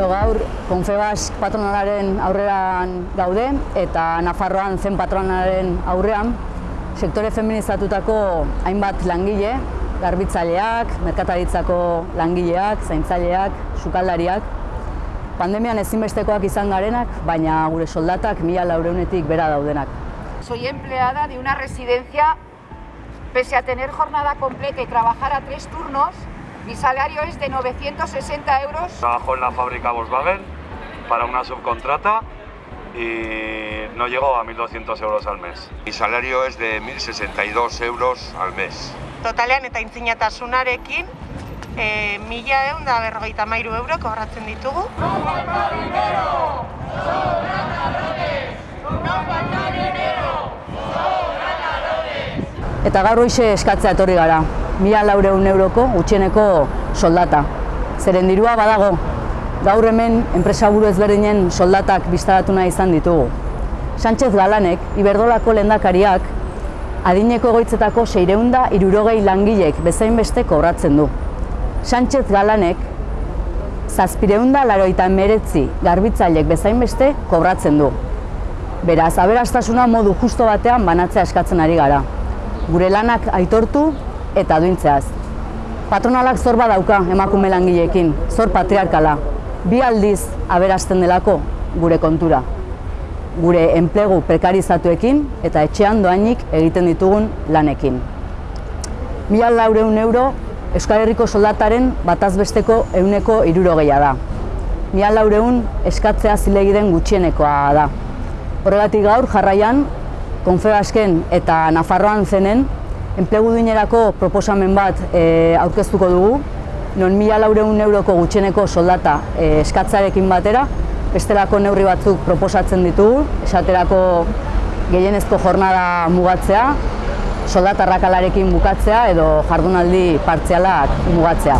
Konfebas patronalaren aurrean gaude eta Nafarroan zen patronalaren aurrean sektore feminizatutako hainbat langile, garbitzaileak, merkataritzako langileak, zaintzaileak, sukaldariak, pandemian ezinbestekoak izan garenak, baina gure soldatak mila laureunetik bera daudenak. Soy empleada de una residencia, pese a tener jornada completa y trabajar a tres turnos, mi salario es de 960 euros. Trabajo en la fábrica Volkswagen para una subcontrata y no llego a 1.200 euros al mes. Mi salario es de 1.062 euros al mes. Totalean eta intzinatasunarekin, e, mila egun da berrogeita mairu euro kobratzen ditugu. Eta gaur hoxe eskatzea etorri gara, mila laureun euroko gutxieneko soldata. Zeren dirua badago, gaur hemen enpresaburu ezberdinen soldatak biztaratu nahi izan ditugu. Sánchez Galanek, Iberdolako lendakariak, adineko egoitzetako seireunda irurogei langilek bezain beste kobratzen du. Sánchez Galanek, zazpireunda laroita emeretzi garbitzailek bezain beste kobratzen du. Beraz, aberastasuna modu justo batean banatzea eskatzen ari gara. Gure lanak aitortu eta duintzeaz. Patronalak zor badauka emakume langileekin, zor patriarkala. Bi aldiz aberasten delako gure kontura. Gure enplegu prekarizatuekin eta etxean doainik egiten ditugun lanekin. Mila laureun euro Euskal Herriko soldataren batazbesteko euneko irurogeia da. Mila laureun eskatzea zilegiden gutxienekoa da. Horregatik gaur jarraian, Konfebasken eta Nafarroan zenen, enplegu duinerako proposamen bat e, aurkeztuko dugu, non mila laureun euroko gutxeneko soldata e, eskatzarekin batera, bestelako neurri batzuk proposatzen ditugu, esaterako gehienezko jornada mugatzea, soldatarrakalarekin bukatzea edo jardunaldi partzialak mugatzea.